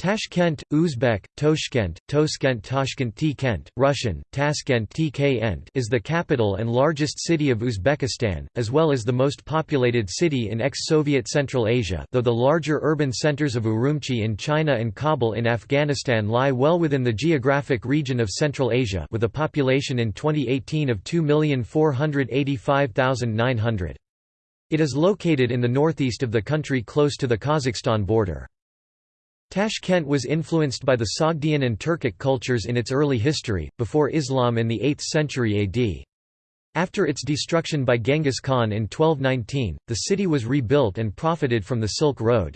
Tashkent, Uzbek, Toshkent, Toskent Tashkent T-Kent, Russian, Taskent TK is the capital and largest city of Uzbekistan, as well as the most populated city in ex-Soviet Central Asia though the larger urban centers of Urumqi in China and Kabul in Afghanistan lie well within the geographic region of Central Asia with a population in 2018 of 2,485,900. It is located in the northeast of the country close to the Kazakhstan border. Tashkent was influenced by the Sogdian and Turkic cultures in its early history, before Islam in the 8th century AD. After its destruction by Genghis Khan in 1219, the city was rebuilt and profited from the Silk Road.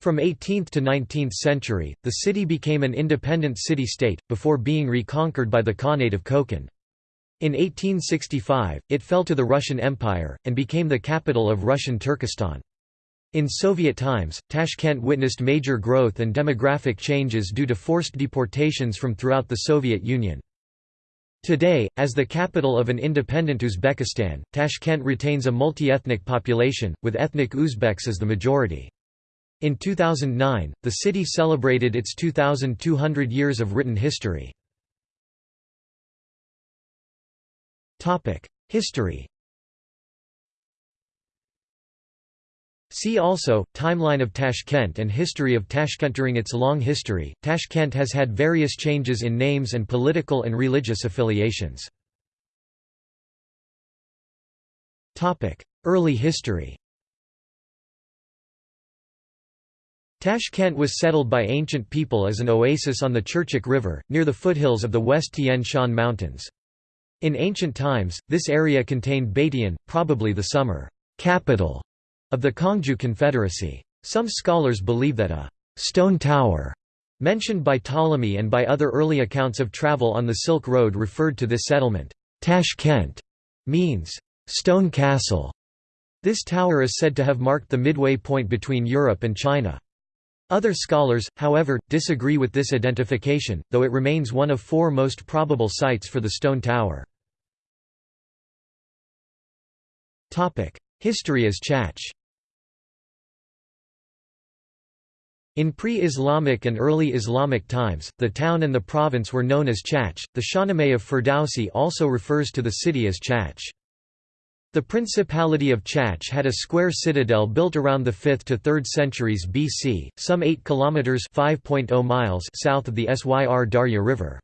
From 18th to 19th century, the city became an independent city-state, before being reconquered by the Khanate of Kokand. In 1865, it fell to the Russian Empire, and became the capital of Russian Turkestan. In Soviet times, Tashkent witnessed major growth and demographic changes due to forced deportations from throughout the Soviet Union. Today, as the capital of an independent Uzbekistan, Tashkent retains a multi-ethnic population, with ethnic Uzbeks as the majority. In 2009, the city celebrated its 2,200 years of written history. History See also, Timeline of Tashkent and History of Tashkent During its long history, Tashkent has had various changes in names and political and religious affiliations. Early history Tashkent was settled by ancient people as an oasis on the Chirchik River, near the foothills of the West Tian Shan Mountains. In ancient times, this area contained Beitian, probably the summer capital of the Kangju Confederacy. Some scholars believe that a «stone tower» mentioned by Ptolemy and by other early accounts of travel on the Silk Road referred to this settlement. Tashkent means «stone castle». This tower is said to have marked the midway point between Europe and China. Other scholars, however, disagree with this identification, though it remains one of four most probable sites for the stone tower. History as Chach In pre-Islamic and early Islamic times, the town and the province were known as Chach. The Shahnameh of Ferdowsi also refers to the city as Chach. The Principality of Chach had a square citadel built around the 5th to 3rd centuries BC, some 8 kilometers (5.0 miles) south of the Syr Darya River.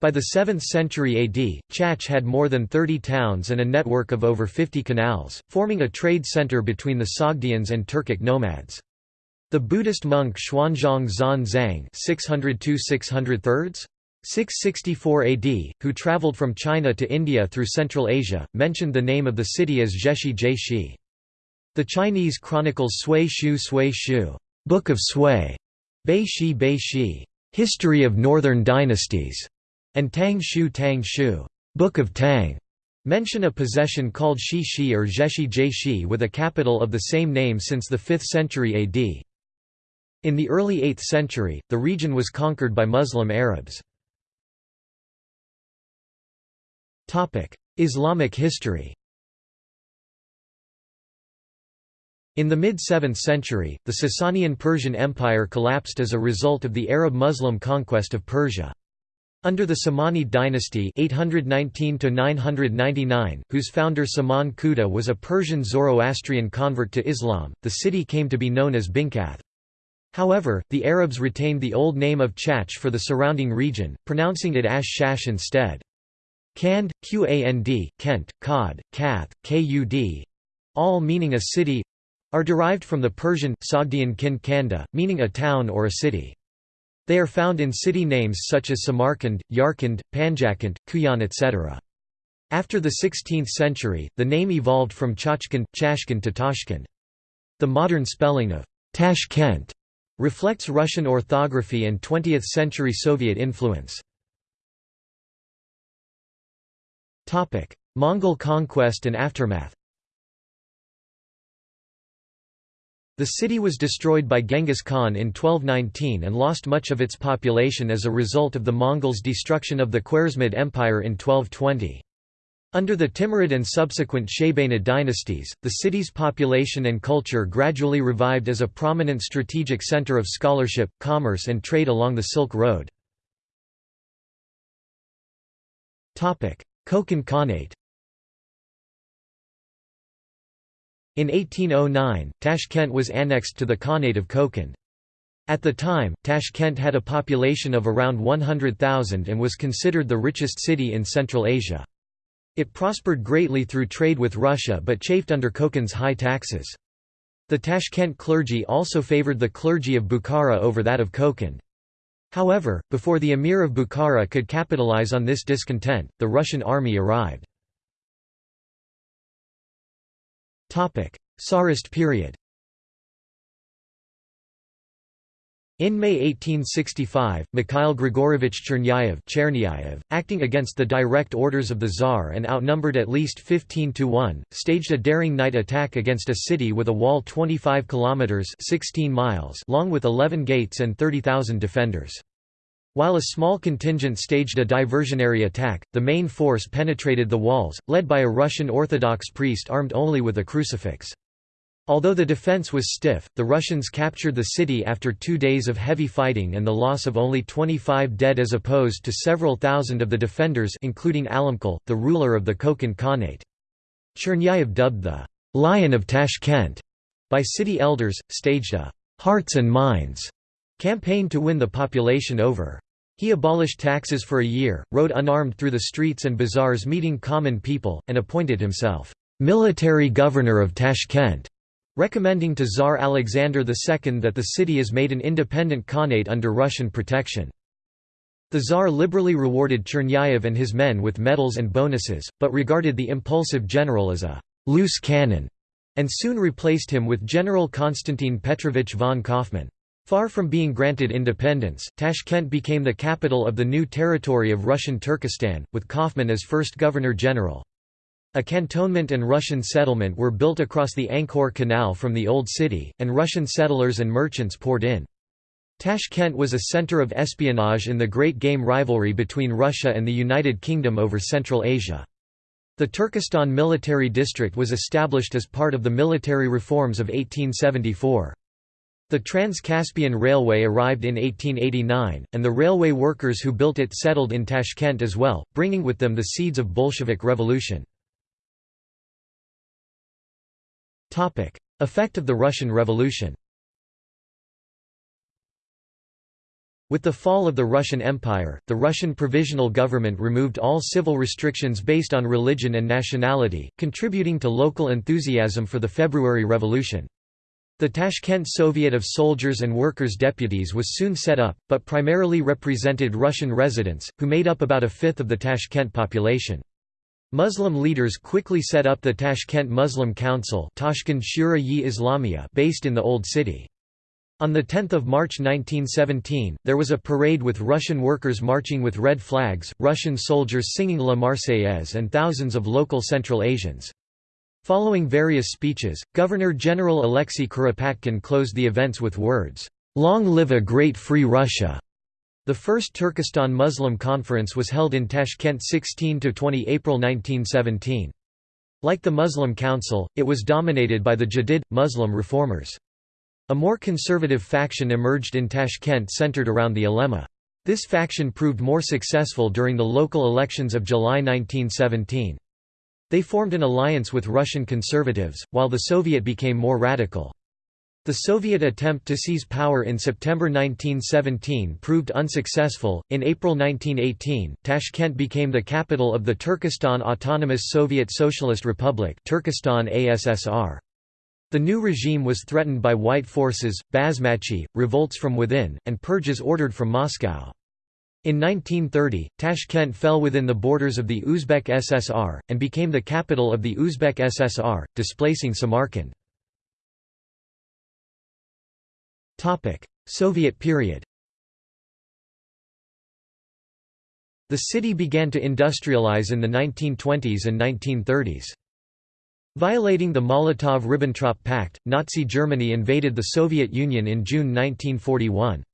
By the 7th century AD, Chach had more than 30 towns and a network of over 50 canals, forming a trade center between the Sogdians and Turkic nomads. The Buddhist monk Xuanzang Zan Zhang 664 AD, who traveled from China to India through Central Asia, mentioned the name of the city as Zheshi Jie The Chinese chronicles Sui Shu Sui Shu Book of Sui, Bei Shi Bei Shi, History of Northern Dynasties, and Tang Shu Tang Shu, Book of Tang, mention a possession called Shi Shi or Zheshi Jie with a capital of the same name since the 5th century AD. In the early 8th century, the region was conquered by Muslim Arabs. Islamic history In the mid-7th century, the Sasanian Persian Empire collapsed as a result of the Arab-Muslim conquest of Persia. Under the Samanid dynasty 819 whose founder Saman Khuda was a Persian Zoroastrian convert to Islam, the city came to be known as Binkath. However, the Arabs retained the old name of Chach for the surrounding region, pronouncing it Ash-Shash instead. Kand, Qand, Kent, Qad, Kath, Kud, all meaning a city are derived from the Persian, Sogdian kin Kanda, meaning a town or a city. They are found in city names such as Samarkand, Yarkand, Panjakand, Kuyan etc. After the 16th century, the name evolved from Chachkand, Chashkand to Tashkent. The modern spelling of Tashkent Reflects Russian orthography and 20th-century Soviet influence. Mongol conquest and aftermath The city was destroyed by Genghis Khan in 1219 and lost much of its population as a result of the Mongols' destruction of the Khwarezmid Empire in 1220. Under the Timurid and subsequent Shaybanid dynasties, the city's population and culture gradually revived as a prominent strategic center of scholarship, commerce and trade along the Silk Road. Kokand Khanate In 1809, Tashkent was annexed to the Khanate of Kokand. At the time, Tashkent had a population of around 100,000 and was considered the richest city in Central Asia. It prospered greatly through trade with Russia but chafed under Kokand's high taxes. The Tashkent clergy also favored the clergy of Bukhara over that of Kokand. However, before the emir of Bukhara could capitalize on this discontent, the Russian army arrived. Tsarist period In May 1865, Mikhail Grigorovich Chernyayev, acting against the direct orders of the Tsar and outnumbered at least 15 to 1, staged a daring night attack against a city with a wall 25 kilometers 16 miles long with 11 gates and 30,000 defenders. While a small contingent staged a diversionary attack, the main force penetrated the walls, led by a Russian Orthodox priest armed only with a crucifix. Although the defense was stiff, the Russians captured the city after two days of heavy fighting and the loss of only 25 dead as opposed to several thousand of the defenders including Alimqul, the ruler of the Kokand Khanate. Chernyayev dubbed the «Lion of Tashkent» by city elders, staged a «hearts and minds» campaign to win the population over. He abolished taxes for a year, rode unarmed through the streets and bazaars meeting common people, and appointed himself «military governor of Tashkent» recommending to Tsar Alexander II that the city is made an independent khanate under Russian protection. The Tsar liberally rewarded Chernyayev and his men with medals and bonuses, but regarded the impulsive general as a «loose cannon» and soon replaced him with General Konstantin Petrovich von Kaufmann. Far from being granted independence, Tashkent became the capital of the new territory of Russian Turkestan, with Kaufmann as first governor-general. A cantonment and Russian settlement were built across the Ankhor Canal from the Old City, and Russian settlers and merchants poured in. Tashkent was a center of espionage in the Great Game rivalry between Russia and the United Kingdom over Central Asia. The Turkestan Military District was established as part of the military reforms of 1874. The Trans-Caspian Railway arrived in 1889, and the railway workers who built it settled in Tashkent as well, bringing with them the seeds of Bolshevik revolution. Effect of the Russian Revolution With the fall of the Russian Empire, the Russian Provisional Government removed all civil restrictions based on religion and nationality, contributing to local enthusiasm for the February Revolution. The Tashkent Soviet of Soldiers and Workers' Deputies was soon set up, but primarily represented Russian residents, who made up about a fifth of the Tashkent population. Muslim leaders quickly set up the Tashkent Muslim Council based in the Old City. On 10 March 1917, there was a parade with Russian workers marching with red flags, Russian soldiers singing La Marseillaise and thousands of local Central Asians. Following various speeches, Governor-General Alexei Kuropatkin closed the events with words, "'Long live a great free Russia!' The first Turkestan Muslim Conference was held in Tashkent 16–20 April 1917. Like the Muslim Council, it was dominated by the Jadid, Muslim reformers. A more conservative faction emerged in Tashkent centered around the ulema. This faction proved more successful during the local elections of July 1917. They formed an alliance with Russian conservatives, while the Soviet became more radical. The Soviet attempt to seize power in September 1917 proved unsuccessful. In April 1918, Tashkent became the capital of the Turkestan Autonomous Soviet Socialist Republic, Turkestan ASSR. The new regime was threatened by white forces, basmachi, revolts from within, and purges ordered from Moscow. In 1930, Tashkent fell within the borders of the Uzbek SSR, and became the capital of the Uzbek SSR, displacing Samarkand. Soviet period The city began to industrialize in the 1920s and 1930s. Violating the Molotov–Ribbentrop Pact, Nazi Germany invaded the Soviet Union in June 1941.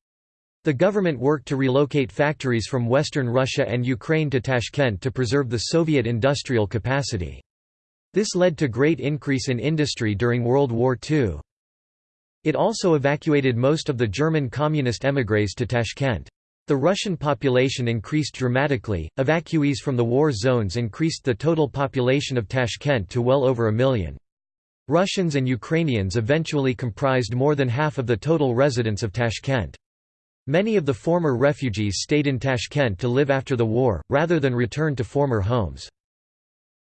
The government worked to relocate factories from western Russia and Ukraine to Tashkent to preserve the Soviet industrial capacity. This led to great increase in industry during World War II. It also evacuated most of the German communist émigrés to Tashkent. The Russian population increased dramatically, evacuees from the war zones increased the total population of Tashkent to well over a million. Russians and Ukrainians eventually comprised more than half of the total residents of Tashkent. Many of the former refugees stayed in Tashkent to live after the war, rather than return to former homes.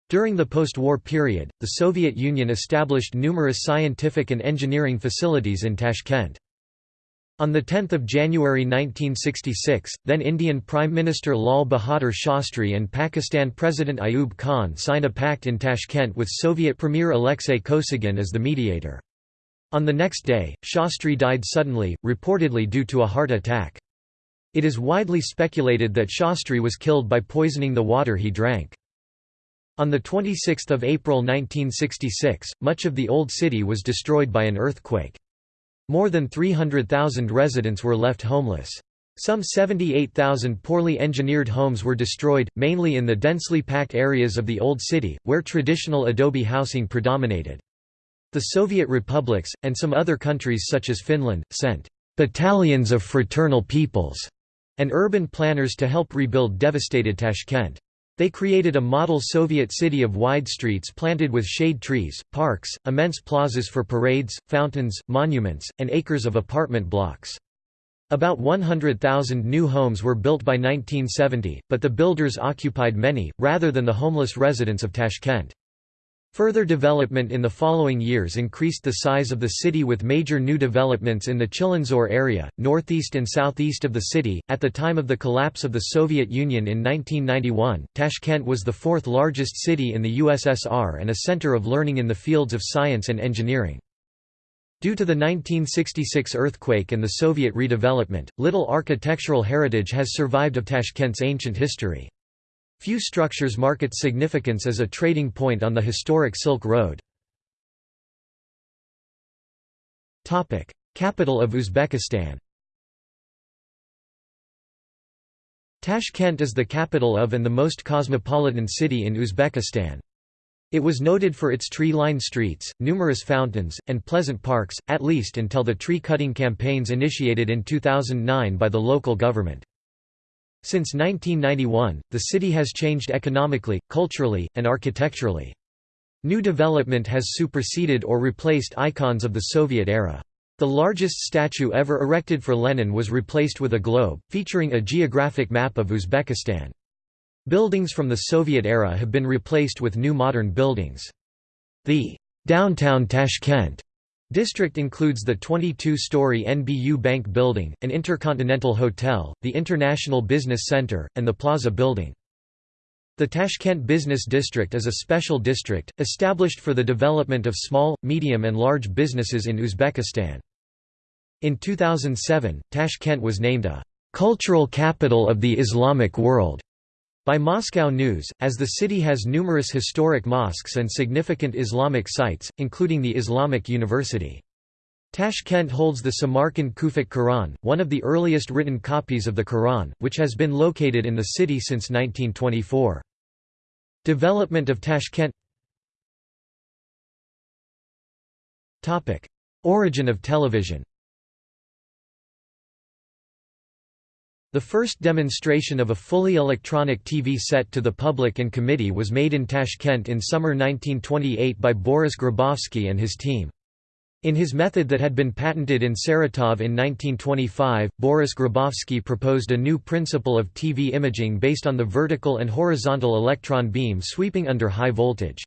During the post-war period, the Soviet Union established numerous scientific and engineering facilities in Tashkent. On 10 January 1966, then Indian Prime Minister Lal Bahadur Shastri and Pakistan President Ayub Khan signed a pact in Tashkent with Soviet Premier Alexei Kosygin as the mediator. On the next day, Shastri died suddenly, reportedly due to a heart attack. It is widely speculated that Shastri was killed by poisoning the water he drank. On 26 April 1966, much of the Old City was destroyed by an earthquake. More than 300,000 residents were left homeless. Some 78,000 poorly engineered homes were destroyed, mainly in the densely packed areas of the Old City, where traditional adobe housing predominated. The Soviet republics, and some other countries such as Finland, sent «battalions of fraternal peoples» and urban planners to help rebuild devastated Tashkent. They created a model Soviet city of wide streets planted with shade trees, parks, immense plazas for parades, fountains, monuments, and acres of apartment blocks. About 100,000 new homes were built by 1970, but the builders occupied many, rather than the homeless residents of Tashkent. Further development in the following years increased the size of the city with major new developments in the Chilonzor area, northeast and southeast of the city. At the time of the collapse of the Soviet Union in 1991, Tashkent was the fourth largest city in the USSR and a center of learning in the fields of science and engineering. Due to the 1966 earthquake and the Soviet redevelopment, little architectural heritage has survived of Tashkent's ancient history. Few structures mark its significance as a trading point on the historic Silk Road. Capital of Uzbekistan Tashkent is the capital of and the most cosmopolitan city in Uzbekistan. It was noted for its tree-lined streets, numerous fountains, and pleasant parks, at least until the tree-cutting campaigns initiated in 2009 by the local government. Since 1991, the city has changed economically, culturally, and architecturally. New development has superseded or replaced icons of the Soviet era. The largest statue ever erected for Lenin was replaced with a globe, featuring a geographic map of Uzbekistan. Buildings from the Soviet era have been replaced with new modern buildings. The downtown Tashkent District includes the 22-story NBU Bank Building, an Intercontinental Hotel, the International Business Center, and the Plaza Building. The Tashkent Business District is a special district, established for the development of small, medium and large businesses in Uzbekistan. In 2007, Tashkent was named a «cultural capital of the Islamic world» By Moscow News, as the city has numerous historic mosques and significant Islamic sites, including the Islamic University. Tashkent holds the Samarkand Kufic Quran, one of the earliest written copies of the Quran, which has been located in the city since 1924. Development of Tashkent Origin of television The first demonstration of a fully electronic TV set to the public and committee was made in Tashkent in summer 1928 by Boris Grabovsky and his team. In his method that had been patented in Saratov in 1925, Boris Grabovsky proposed a new principle of TV imaging based on the vertical and horizontal electron beam sweeping under high voltage.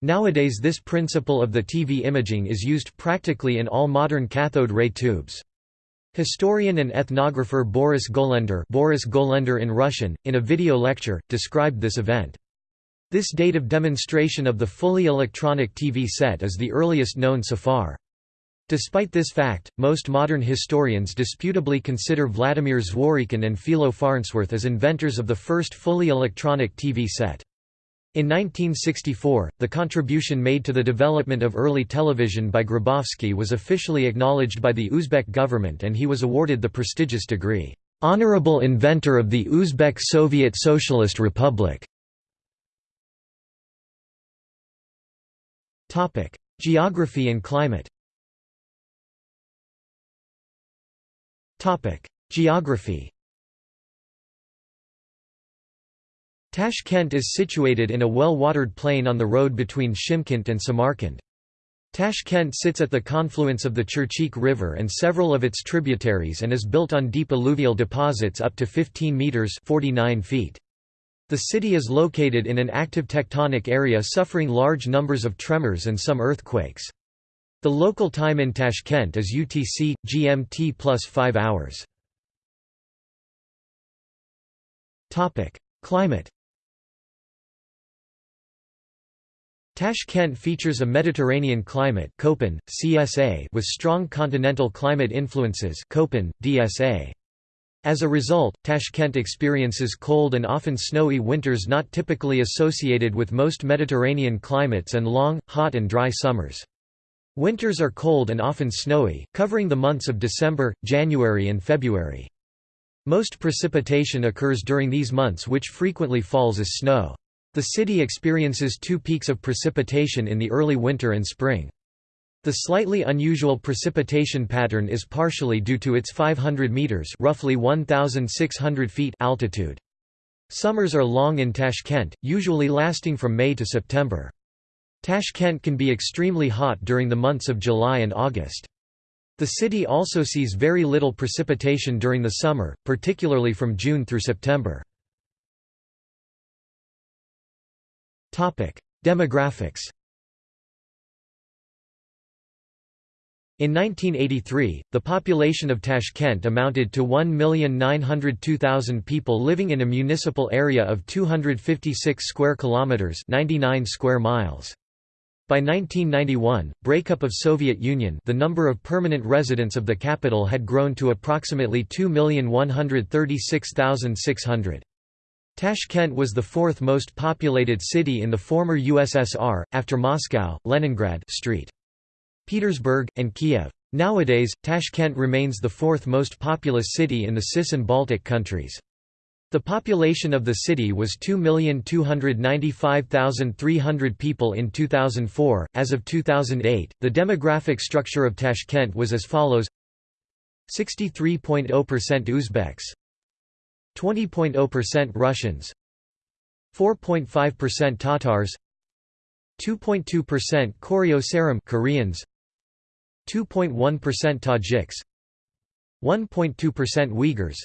Nowadays this principle of the TV imaging is used practically in all modern cathode ray tubes. Historian and ethnographer Boris Golender, Boris Golender in Russian, in a video lecture, described this event. This date of demonstration of the fully electronic TV set is the earliest known so far. Despite this fact, most modern historians disputably consider Vladimir Zworykin and Philo Farnsworth as inventors of the first fully electronic TV set. In 1964, the contribution made to the development of early television by Grabovsky was officially acknowledged by the Uzbek government and he was awarded the prestigious degree, "'Honorable Inventor of the Uzbek Soviet Socialist Republic". Geography and climate Geography Tashkent is situated in a well-watered plain on the road between Shymkent and Samarkand. Tashkent sits at the confluence of the Chirchik River and several of its tributaries and is built on deep alluvial deposits up to 15 metres 49 feet. The city is located in an active tectonic area suffering large numbers of tremors and some earthquakes. The local time in Tashkent is UTC, GMT plus 5 hours. Climate Tashkent features a Mediterranean climate Köppen, CSA with strong continental climate influences Köppen, DSA. As a result, Tashkent experiences cold and often snowy winters not typically associated with most Mediterranean climates and long, hot and dry summers. Winters are cold and often snowy, covering the months of December, January and February. Most precipitation occurs during these months which frequently falls as snow. The city experiences two peaks of precipitation in the early winter and spring. The slightly unusual precipitation pattern is partially due to its 500 meters, roughly 1600 feet altitude. Summers are long in Tashkent, usually lasting from May to September. Tashkent can be extremely hot during the months of July and August. The city also sees very little precipitation during the summer, particularly from June through September. Demographics In 1983, the population of Tashkent amounted to 1,902,000 people living in a municipal area of 256 square kilometers, 99 square miles. By 1991, breakup of Soviet Union, the number of permanent residents of the capital had grown to approximately 2,136,600. Tashkent was the fourth most populated city in the former USSR, after Moscow, Leningrad St. Petersburg, and Kiev. Nowadays, Tashkent remains the fourth most populous city in the CIS and Baltic countries. The population of the city was 2,295,300 people in 2004. As of 2008, the demographic structure of Tashkent was as follows 63.0% Uzbeks, 20.0% Russians 4.5% Tatars 2.2% Koryo-saram Koreans 2.1% Tajiks 1.2% Uyghurs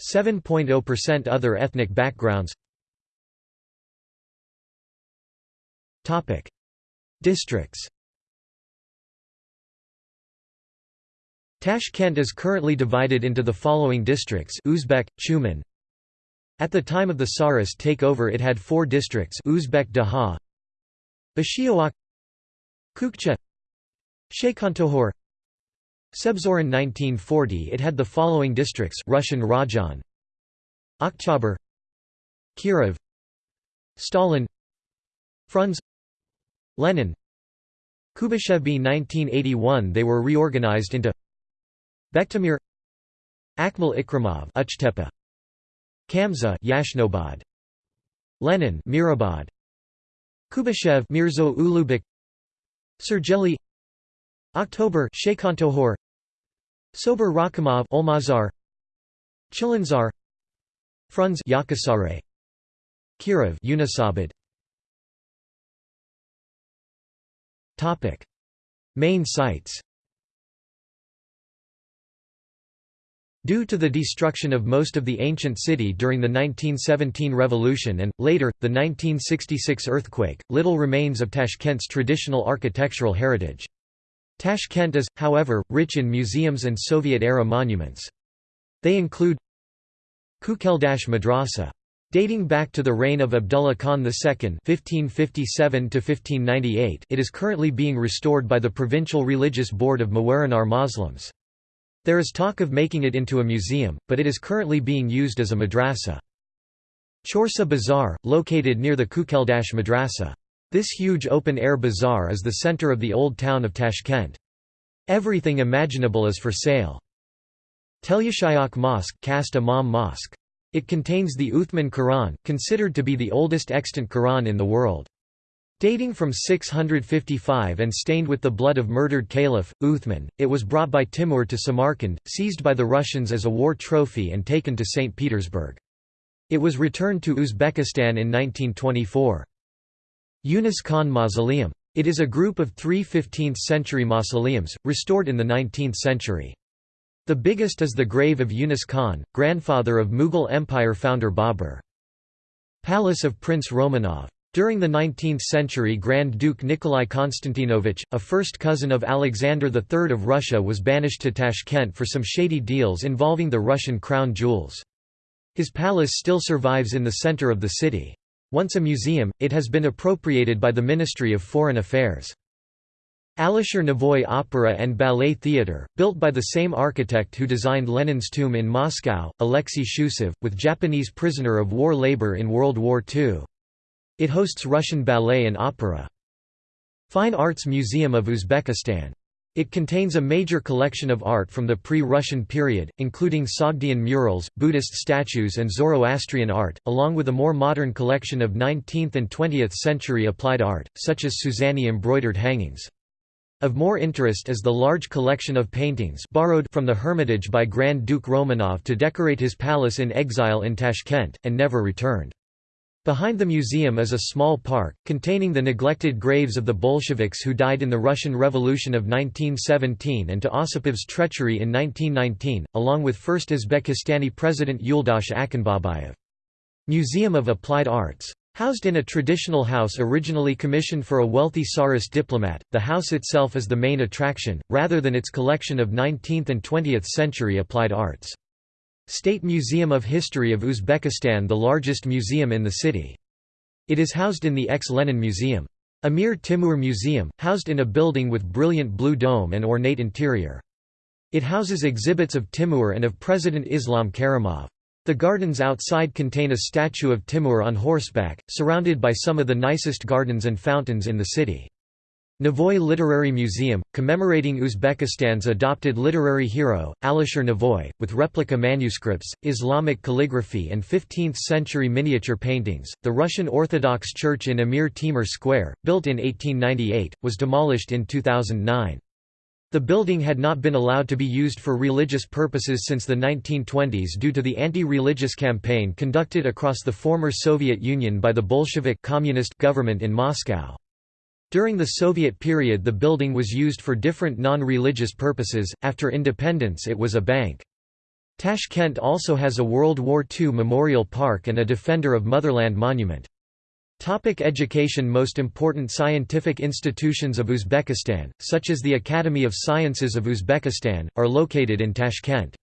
7.0% other ethnic backgrounds. Topic Districts Tashkent is currently divided into the following districts Uzbek, Chuman. At the time of the Tsarist takeover it had four districts Uzbek Daha Ashioak Kukcha Shaykhontohor Sebzorin 1940 it had the following districts Russian Rajan Oktyabr Kirov Stalin Frunze Lenin Kubashevby 1981 they were reorganized into Bektemir Akmal Ikramov Uchtepa Kamza Yashnobod Lenin Mirabad Kubashev Mirzo Ulugbek Sergeli October Shaykhontohor Sabir Rakhimov Olmazar Chilinzar Frunze Yakasare Kirov Yunusabad Topic. Main sites Due to the destruction of most of the ancient city during the 1917 revolution and, later, the 1966 earthquake, little remains of Tashkent's traditional architectural heritage. Tashkent is, however, rich in museums and Soviet-era monuments. They include Kukeldash Madrasa. Dating back to the reign of Abdullah Khan II (1557–1598), it is currently being restored by the Provincial Religious Board of Mawarannahr Muslims. There is talk of making it into a museum, but it is currently being used as a madrasa. Chorsa Bazaar, located near the Kukeldash Madrasa. This huge open-air bazaar is the center of the old town of Tashkent. Everything imaginable is for sale. Telyashayok Mosque Khast Imam Mosque. It contains the Uthman Quran, considered to be the oldest extant Quran in the world. Dating from 655 and stained with the blood of murdered Caliph, Uthman, it was brought by Timur to Samarkand, seized by the Russians as a war trophy and taken to St. Petersburg. It was returned to Uzbekistan in 1924. Yunus Khan Mausoleum. It is a group of three 15th-century mausoleums, restored in the 19th century. The biggest is the grave of Yunus Khan, grandfather of Mughal Empire founder Babur. Palace of Prince Romanov. During the 19th century Grand Duke Nikolai Konstantinovich, a first cousin of Alexander III of Russia was banished to Tashkent for some shady deals involving the Russian crown jewels. His palace still survives in the center of the city. Once a museum, it has been appropriated by the Ministry of Foreign Affairs. Alisher Navoy Opera and Ballet Theatre, built by the same architect who designed Lenin's tomb in Moscow, Alexei Shchusev, with Japanese prisoner of war labor in World War II. It hosts Russian ballet and opera. Fine Arts Museum of Uzbekistan it contains a major collection of art from the pre-Russian period, including Sogdian murals, Buddhist statues and Zoroastrian art, along with a more modern collection of 19th and 20th century applied art, such as Suzani embroidered hangings. Of more interest is the large collection of paintings borrowed from the Hermitage by Grand Duke Romanov to decorate his palace in exile in Tashkent, and never returned. Behind the museum is a small park, containing the neglected graves of the Bolsheviks who died in the Russian Revolution of 1917 and to Osipov's treachery in 1919, along with first Uzbekistani President Yuldash Akhunbabayev. Museum of Applied Arts. Housed in a traditional house originally commissioned for a wealthy Tsarist diplomat, the house itself is the main attraction, rather than its collection of 19th and 20th century applied arts. State Museum of History of Uzbekistan the largest museum in the city. It is housed in the ex-Lenin Museum. Amir Timur Museum, housed in a building with brilliant blue dome and ornate interior. It houses exhibits of Timur and of President Islam Karimov. The gardens outside contain a statue of Timur on horseback, surrounded by some of the nicest gardens and fountains in the city. Navoy Literary Museum, commemorating Uzbekistan's adopted literary hero, Alisher Navoy, with replica manuscripts, Islamic calligraphy and 15th-century miniature paintings. The Russian Orthodox Church in Amir Timur Square, built in 1898, was demolished in 2009. The building had not been allowed to be used for religious purposes since the 1920s due to the anti-religious campaign conducted across the former Soviet Union by the Bolshevik communist government in Moscow. During the Soviet period the building was used for different non-religious purposes, after independence it was a bank. Tashkent also has a World War II memorial park and a Defender of Motherland monument. Topic education Most important scientific institutions of Uzbekistan, such as the Academy of Sciences of Uzbekistan, are located in Tashkent.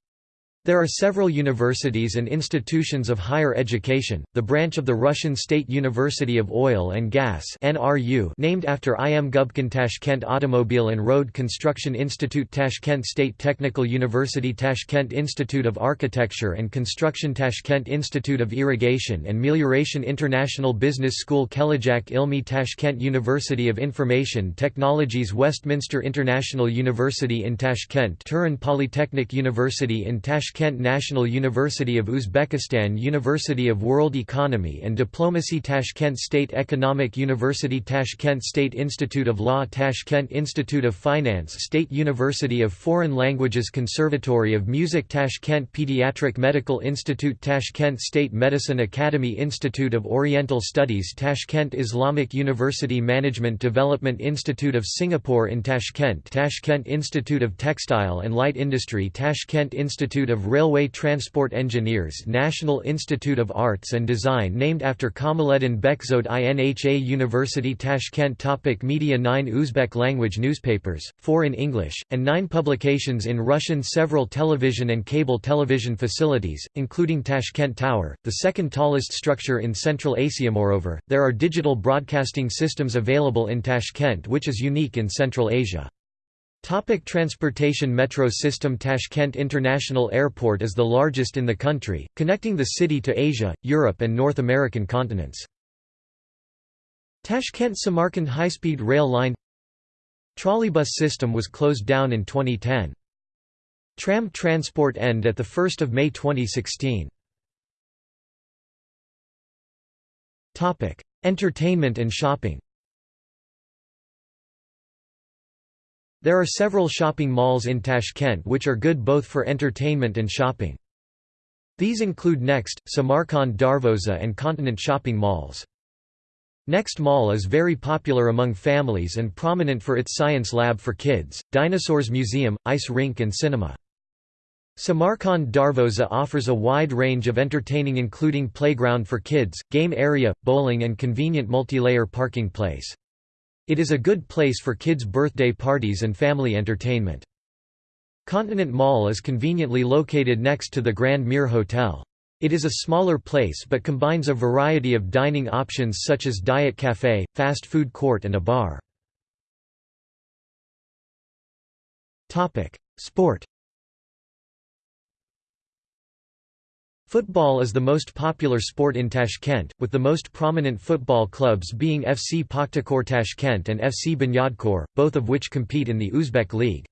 There are several universities and institutions of higher education, the branch of the Russian State University of Oil and Gas named after I. M. Gubkin Tashkent Automobile and Road Construction Institute Tashkent State Technical University Tashkent Institute of Architecture and Construction Tashkent Institute of Irrigation and Melioration International Business School Kelajak Ilmi Tashkent University of Information Technologies Westminster International University in Tashkent Turan Polytechnic University in Tashkent Tashkent National University of Uzbekistan University of World Economy and Diplomacy Tashkent State Economic University Tashkent State Institute of Law Tashkent Institute of Finance State University of Foreign Languages Conservatory of Music Tashkent Pediatric Medical Institute Tashkent State Medicine Academy Institute of Oriental Studies Tashkent Islamic University Management Development Institute of Singapore in Tashkent Tashkent Institute of Textile and Light Industry Tashkent Institute of Railway Transport Engineers National Institute of Arts and Design named after Kamaluddin Bekzod INHA University Tashkent Topic Media 9 Uzbek language newspapers, 4 in English, and 9 publications in Russian Several television and cable television facilities, including Tashkent Tower, the second tallest structure in Central Asia Moreover, there are digital broadcasting systems available in Tashkent which is unique in Central Asia. Topic transportation Metro system Tashkent International Airport is the largest in the country, connecting the city to Asia, Europe and North American continents. Tashkent-Samarkand high-speed rail line Trolleybus system was closed down in 2010. Tram transport end at 1 May 2016. Entertainment and shopping There are several shopping malls in Tashkent which are good both for entertainment and shopping. These include Next, Samarkand Darvoza and Continent shopping malls. Next Mall is very popular among families and prominent for its science lab for kids, dinosaurs museum, ice rink and cinema. Samarkand Darvoza offers a wide range of entertaining including playground for kids, game area, bowling and convenient multi-layer parking place. It is a good place for kids' birthday parties and family entertainment. Continent Mall is conveniently located next to the Grand Mir Hotel. It is a smaller place but combines a variety of dining options such as diet cafe, fast food court and a bar. Sport Football is the most popular sport in Tashkent, with the most prominent football clubs being FC Pakhtakor Tashkent and FC Bunyadkor, both of which compete in the Uzbek League.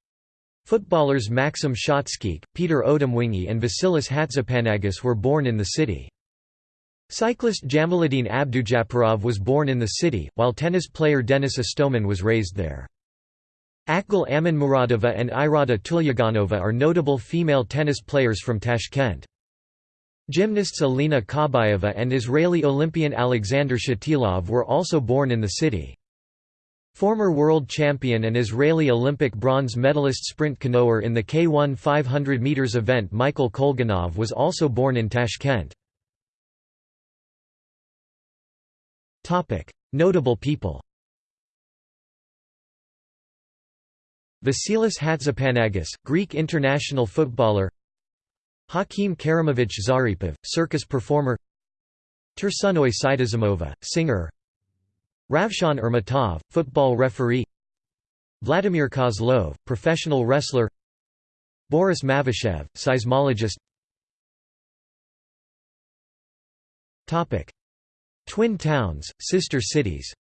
Footballers Maxim Shatskikh, Peter Odemwingie and Vasilis Hatzipanagis were born in the city. Cyclist Jamaluddin Abdujaparov was born in the city, while tennis player Denis Istomin was raised there. Akgul Amanmuradova and Irada Tulyaganova are notable female tennis players from Tashkent. Gymnasts Alina Kabayeva and Israeli Olympian Alexander Shatilov were also born in the city. Former world champion and Israeli Olympic bronze medalist sprint canoer in the K1 500 meters event Michael Kolganov was also born in Tashkent. Notable people Vasilis Hatzipanagis, Greek international footballer Hakim Karimovich Zaripov, circus performer Tursunoy Saitazimova, singer Ravshan Ermatov, football referee Vladimir Kozlov, professional wrestler Boris Mavashev, seismologist Twin towns, sister cities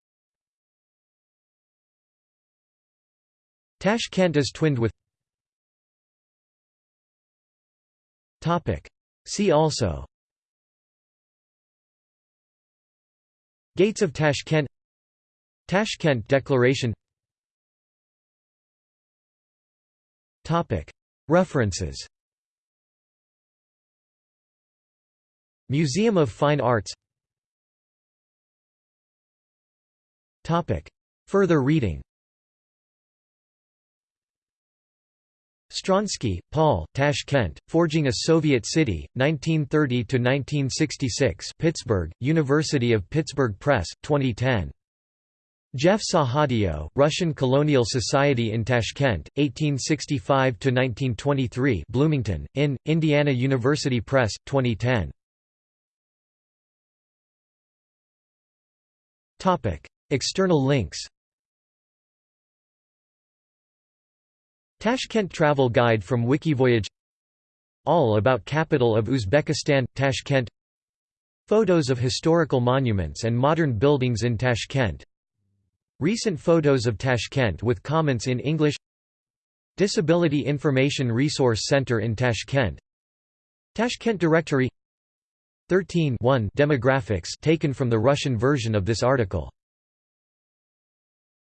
Tashkent is twinned with Topic. See also Gates of Tashkent Tashkent Declaration Topic. References Museum of Fine Arts Topic. Further reading Stronski, Paul, Tashkent, Forging a Soviet City, 1930–1966 Pittsburgh, University of Pittsburgh Press, 2010. Jeff Sahadeo, Russian Colonial Society in Tashkent, 1865–1923 Bloomington, in, Indiana University Press, 2010. External links Tashkent Travel Guide from Wikivoyage. All about capital of Uzbekistan, Tashkent. Photos of historical monuments and modern buildings in Tashkent. Recent photos of Tashkent with comments in English. Disability Information Resource Center in Tashkent. Tashkent Directory. 13 Demographics taken from the Russian version of this article